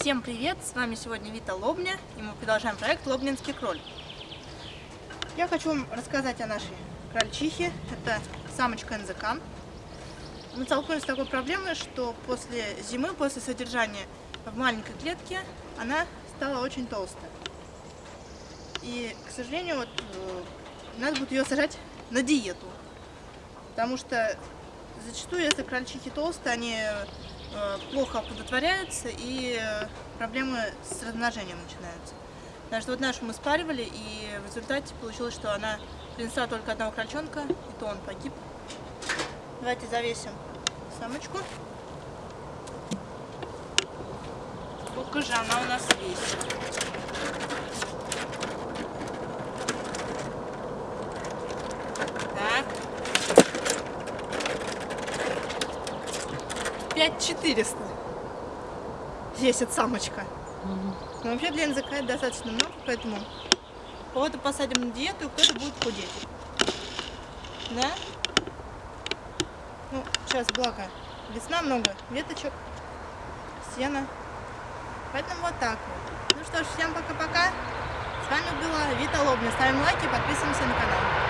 Всем привет! С вами сегодня Вита Лобня, и мы продолжаем проект Лобнинский кроль. Я хочу вам рассказать о нашей крольчихе. Это самочка НЗК. Мы столкнулись с такой проблемой, что после зимы, после содержания в маленькой клетке, она стала очень толстая. И, к сожалению, вот, э, надо будет ее сажать на диету. Потому что зачастую, если крольчихи толстые, они плохо оплодотворяются и э, проблемы с размножением начинаются. Потому что вот нашу мы спаривали, и в результате получилось, что она принесла только одного крольчонка, и то он погиб. Давайте завесим самочку. Сколько же она у нас весит? Так. 5400 весит самочка. Но вообще для НЗК это достаточно много, поэтому кого-то посадим на диету, кто-то будет худеть. Да? Ну, сейчас, благо, весна много веточек, сена. Поэтому вот так вот. Ну что ж, всем пока-пока. С вами была Вита Лобня. Ставим лайки, подписываемся на канал.